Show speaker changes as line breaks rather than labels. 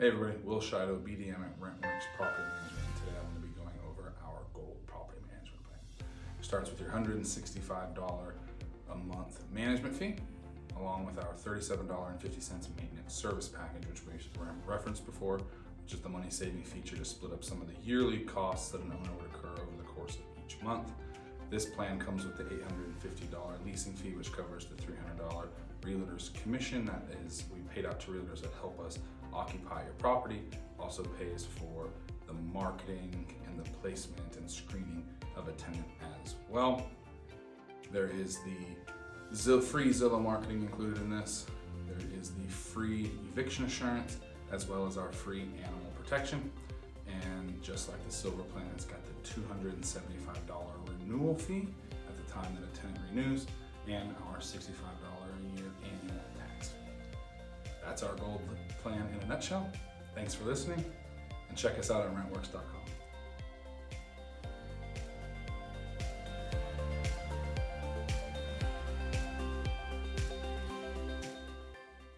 Hey everybody, Will Shido, BDM at Rentworks Property Management. Today I'm going to be going over our gold property management plan. It starts with your $165 a month management fee, along with our $37.50 maintenance service package, which we've referenced before, which is the money saving feature to split up some of the yearly costs that an owner would incur over the course of each month. This plan comes with the $850 leasing fee, which covers the $300 realtor's commission that is we paid out to realtors that help us occupy your property. Also pays for the marketing and the placement and screening of a tenant as well. There is the free Zillow marketing included in this. There is the free eviction assurance as well as our free animal protection. And just like the silver plan, it's got the $275 renewal fee at the time that a tenant renews and our $65 a year. That's our gold plan in a nutshell. Thanks for listening and check us out at rentworks.com.